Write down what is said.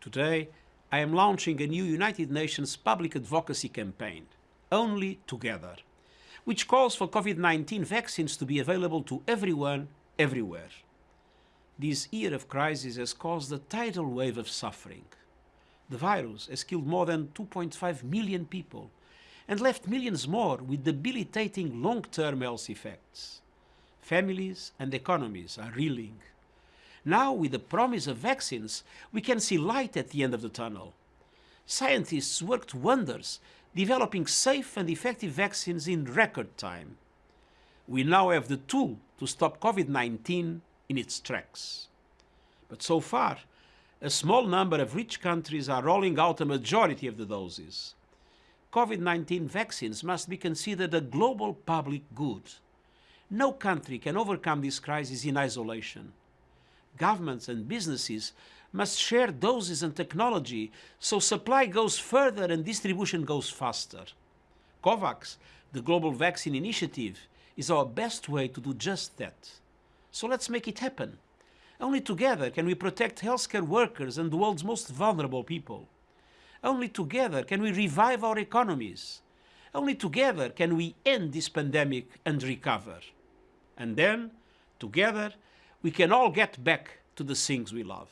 Today, I am launching a new United Nations public advocacy campaign, Only Together, which calls for COVID-19 vaccines to be available to everyone, everywhere. This year of crisis has caused a tidal wave of suffering. The virus has killed more than 2.5 million people and left millions more with debilitating long-term health effects. Families and economies are reeling. Now, with the promise of vaccines, we can see light at the end of the tunnel. Scientists worked wonders, developing safe and effective vaccines in record time. We now have the tool to stop COVID-19 in its tracks. But so far, a small number of rich countries are rolling out a majority of the doses. COVID-19 vaccines must be considered a global public good. No country can overcome this crisis in isolation governments and businesses must share doses and technology so supply goes further and distribution goes faster. COVAX, the Global Vaccine Initiative, is our best way to do just that. So let's make it happen. Only together can we protect healthcare workers and the world's most vulnerable people. Only together can we revive our economies. Only together can we end this pandemic and recover. And then, together, we can all get back to the things we love.